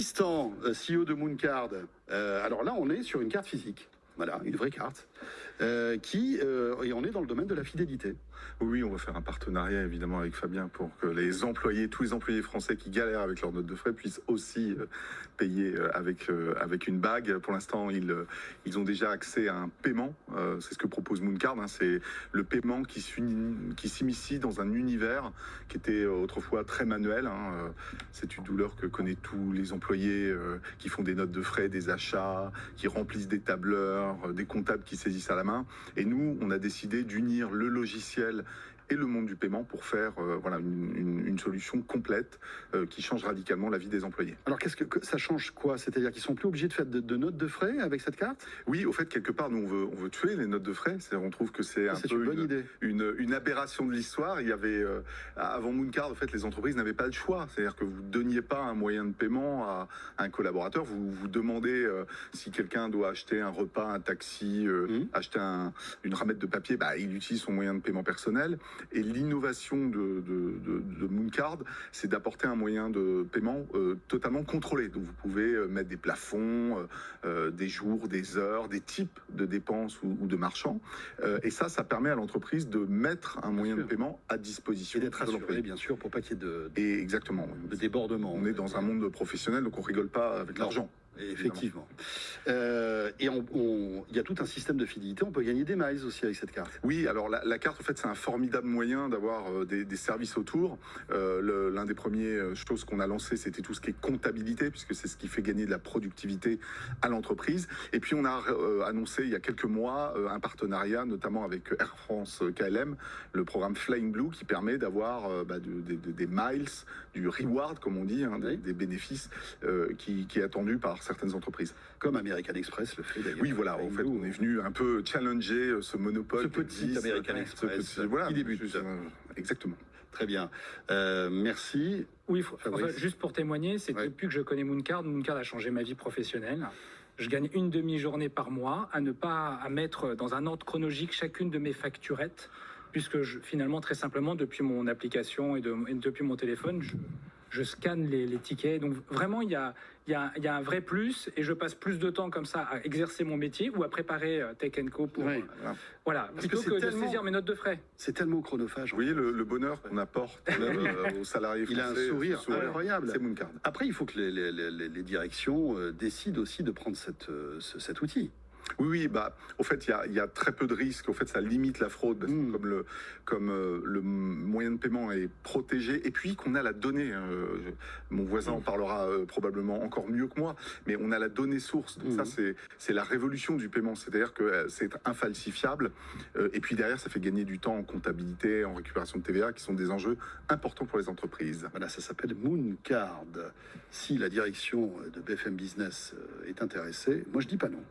Tristan, euh, CEO de Mooncard. Euh, alors là, on est sur une carte physique. Voilà, une vraie carte. Euh, qui, euh, et on est dans le domaine de la fidélité. Oui, on va faire un partenariat évidemment avec Fabien pour que les employés, tous les employés français qui galèrent avec leur note de frais puissent aussi euh, payer avec, avec une bague. Pour l'instant, ils, ils ont déjà accès à un paiement. C'est ce que propose Mooncard. hein. C'est le paiement qui qui s'immiscie dans un univers qui était autrefois très manuel. hein. C'est une douleur que connaissent tous les employés qui font des notes de frais, des achats, qui remplissent des tableurs, des comptables qui saisissent à la main. Et nous, on a décidé d'unir le logiciel et le monde du paiement pour faire euh, voilà, une, une- une solution complète euh, qui change radicalement la vie des employés. Alors qu'est-ce que, que- ça change quoi? C'est-à-dire qu'ils sont plus obligés de faire de, de notes de frais avec cette carte? Oui, au fait, quelque part, nous, on veut, on veut tuer les notes de frais. C'est-à-dire, on trouve que c'est un C'est peu une bonne idée. une, une aberration de l'histoire. Il y avait, euh, avant Mooncard, en fait, les entreprises n'avaient pas le choix. C'est-à-dire que vous ne donniez pas un moyen de paiement à, à un collaborateur. Vous vous demandez si quelqu'un doit acheter un repas, un taxi, Mhm. acheter un- une ramette de papier, bah, il utilise son moyen de paiement personnel. Et l'innovation de, de, de, de Mooncard, c'est d'apporter un moyen de paiement euh, totalement contrôlé. Donc, vous pouvez euh, mettre des plafonds, euh, des jours, des heures, des types de dépenses ou, ou de marchands. Euh, et ça, ça permet à l'entreprise de mettre un moyen sûr. de paiement à disposition Et d'être assuré, bien sûr, pour pas qu'il y ait de, Et exactement. de débordement. On est dans un monde professionnel, donc on rigole pas avec l'argent. Effectivement. Euh, et il y a tout un système de fidélité. On peut gagner des miles aussi avec cette carte. Oui, alors la, la carte, en fait, c'est un formidable moyen d'avoir euh, des, des services autour. Euh, L'un des premiers euh, choses qu'on a lancé, c'était tout ce qui est comptabilité, puisque c'est ce qui fait gagner de la productivité à l'entreprise. Et puis, on a euh, annoncé il y a quelques mois un partenariat, notamment avec Air France KLM, le programme Flying Blue, qui permet d'avoir bah, de- de- de- des miles, du reward, comme on dit, hein, des, Oui. des bénéfices qui, qui est attendu par certaines entreprises. Comme American Express le fait d'ailleurs. Oui, voilà, en fait, on est venu un peu challenger euh, ce monopole. Ce petit existe, American ce Express petit- voilà, qui débute. juste, exactement. Très bien. Euh, merci. Oui, faut- enfin, juste pour témoigner, c'est Ouais. depuis que je connais Mooncard, Mooncard a changé ma vie professionnelle. Je gagne une demi-journée par mois à ne pas à mettre dans un ordre chronologique chacune de mes facturettes, puisque je, finalement, très simplement, depuis mon application et, de- et depuis mon téléphone, je, je scanne les, les tickets. Donc vraiment, il y a, il y, a, il y a un vrai plus et je passe plus de temps comme ça à exercer mon métier ou à préparer euh, Tech Co pour... Oui. euh, Voilà. voilà, Parce plutôt que que, de saisir mes notes de frais. C'est tellement chronophage. Vous voyez le, le bonheur qu'on apporte euh, aux salariés Il a un sourire incroyable. C'est Mooncard. Après, il faut que les, les- les- les directions euh, décident aussi de prendre cette, euh, ce- cet outil. Oui, oui, bah, au fait, il y a, il y a très peu de risques. Au fait, ça limite la fraude, Mm. comme le, comme euh, le moyen de paiement est protégé, et puis qu'on a la donnée. euh, je- mon voisin en parlera euh, probablement encore mieux que moi, mais on a la donnée source. Donc Mm. ça, c'est, c'est la révolution du paiement. C'est-à-dire que euh, c'est infalsifiable. et puis derrière, ça fait gagner du temps en comptabilité, en récupération de TVA, qui sont des enjeux importants pour les entreprises. Voilà, ça s'appelle Mooncard. Si la direction de BFM Business est intéressée, moi je dis pas non.